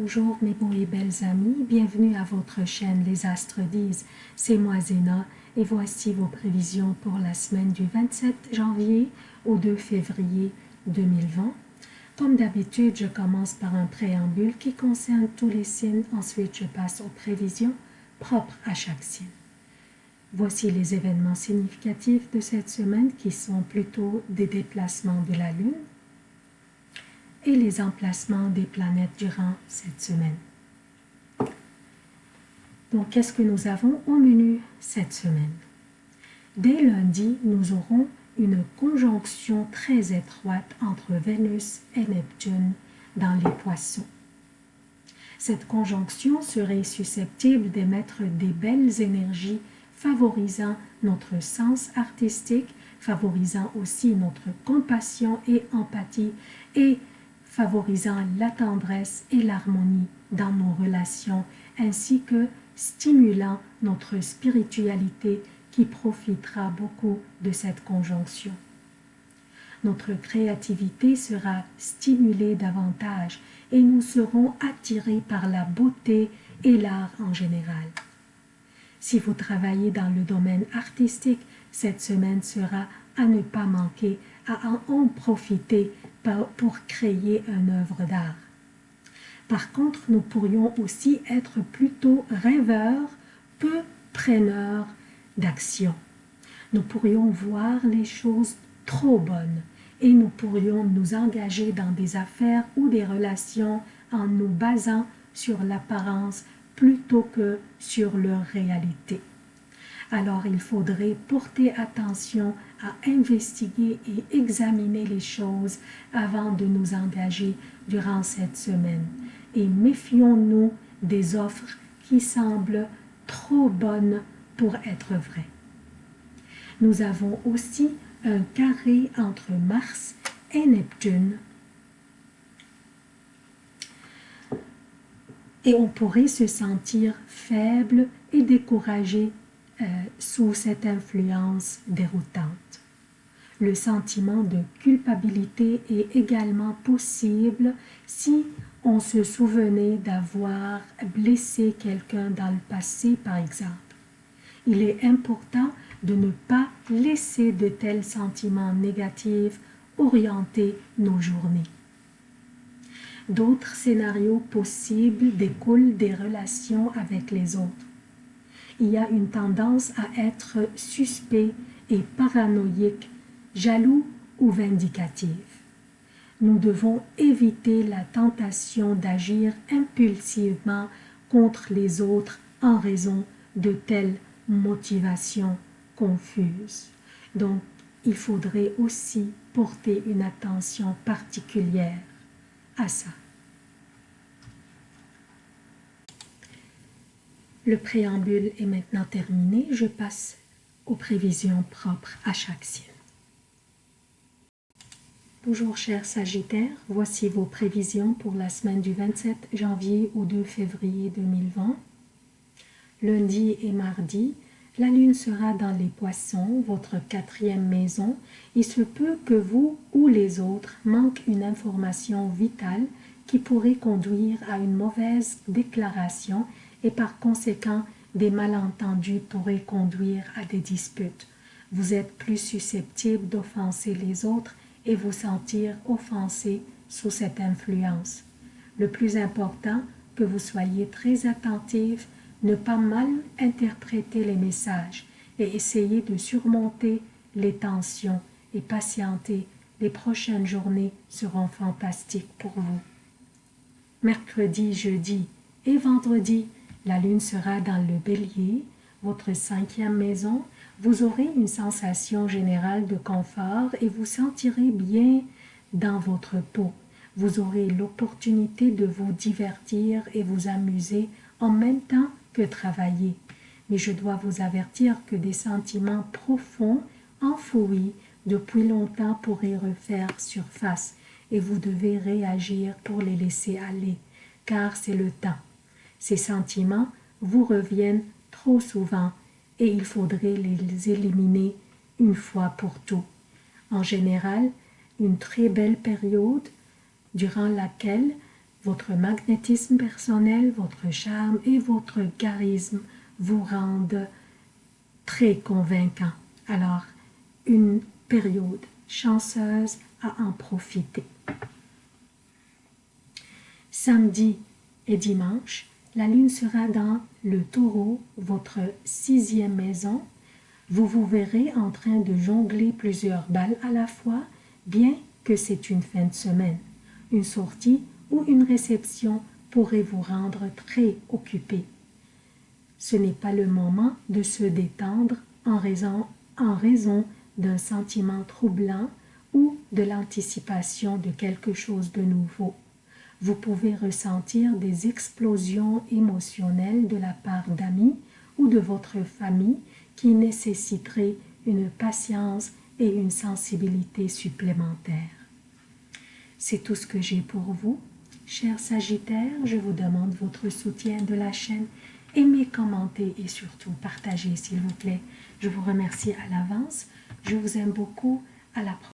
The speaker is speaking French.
Bonjour mes beaux et belles amis, bienvenue à votre chaîne Les Astres disent, c'est moi Zéna et voici vos prévisions pour la semaine du 27 janvier au 2 février 2020. Comme d'habitude, je commence par un préambule qui concerne tous les signes, ensuite je passe aux prévisions propres à chaque signe. Voici les événements significatifs de cette semaine qui sont plutôt des déplacements de la Lune, et les emplacements des planètes durant cette semaine. Donc, qu'est-ce que nous avons au menu cette semaine? Dès lundi, nous aurons une conjonction très étroite entre Vénus et Neptune dans les poissons. Cette conjonction serait susceptible d'émettre des belles énergies favorisant notre sens artistique, favorisant aussi notre compassion et empathie et favorisant la tendresse et l'harmonie dans nos relations, ainsi que stimulant notre spiritualité qui profitera beaucoup de cette conjonction. Notre créativité sera stimulée davantage et nous serons attirés par la beauté et l'art en général. Si vous travaillez dans le domaine artistique, cette semaine sera à ne pas manquer, à en profiter pour créer une œuvre d'art. Par contre, nous pourrions aussi être plutôt rêveurs, peu preneurs d'action. Nous pourrions voir les choses trop bonnes et nous pourrions nous engager dans des affaires ou des relations en nous basant sur l'apparence plutôt que sur leur réalité alors il faudrait porter attention à investiguer et examiner les choses avant de nous engager durant cette semaine. Et méfions-nous des offres qui semblent trop bonnes pour être vraies. Nous avons aussi un carré entre Mars et Neptune. Et on pourrait se sentir faible et découragé euh, sous cette influence déroutante. Le sentiment de culpabilité est également possible si on se souvenait d'avoir blessé quelqu'un dans le passé, par exemple. Il est important de ne pas laisser de tels sentiments négatifs orienter nos journées. D'autres scénarios possibles découlent des relations avec les autres il y a une tendance à être suspect et paranoïque, jaloux ou vindicatif. Nous devons éviter la tentation d'agir impulsivement contre les autres en raison de telles motivations confuses. Donc, il faudrait aussi porter une attention particulière à ça. Le préambule est maintenant terminé. Je passe aux prévisions propres à chaque signe. Bonjour chers Sagittaires, voici vos prévisions pour la semaine du 27 janvier au 2 février 2020. Lundi et mardi, la lune sera dans les poissons, votre quatrième maison. Il se peut que vous ou les autres manquent une information vitale qui pourrait conduire à une mauvaise déclaration et par conséquent des malentendus pourraient conduire à des disputes. Vous êtes plus susceptible d'offenser les autres et vous sentir offensé sous cette influence. Le plus important, que vous soyez très attentif, ne pas mal interpréter les messages et essayer de surmonter les tensions et patienter. Les prochaines journées seront fantastiques pour vous. Mercredi, jeudi et vendredi, la lune sera dans le bélier, votre cinquième maison. Vous aurez une sensation générale de confort et vous sentirez bien dans votre peau. Vous aurez l'opportunité de vous divertir et vous amuser en même temps que travailler. Mais je dois vous avertir que des sentiments profonds, enfouis depuis longtemps pourraient refaire surface et vous devez réagir pour les laisser aller, car c'est le temps. Ces sentiments vous reviennent trop souvent et il faudrait les éliminer une fois pour tout. En général, une très belle période durant laquelle votre magnétisme personnel, votre charme et votre charisme vous rendent très convaincant. Alors, une période chanceuse à en profiter. Samedi et dimanche, la lune sera dans le taureau, votre sixième maison. Vous vous verrez en train de jongler plusieurs balles à la fois, bien que c'est une fin de semaine. Une sortie ou une réception pourrait vous rendre très occupé. Ce n'est pas le moment de se détendre en raison, en raison d'un sentiment troublant ou de l'anticipation de quelque chose de nouveau. Vous pouvez ressentir des explosions émotionnelles de la part d'amis ou de votre famille qui nécessiteraient une patience et une sensibilité supplémentaires. C'est tout ce que j'ai pour vous. Chers Sagittaires, je vous demande votre soutien de la chaîne. Aimez, commentez et surtout partagez s'il vous plaît. Je vous remercie à l'avance. Je vous aime beaucoup. À la prochaine.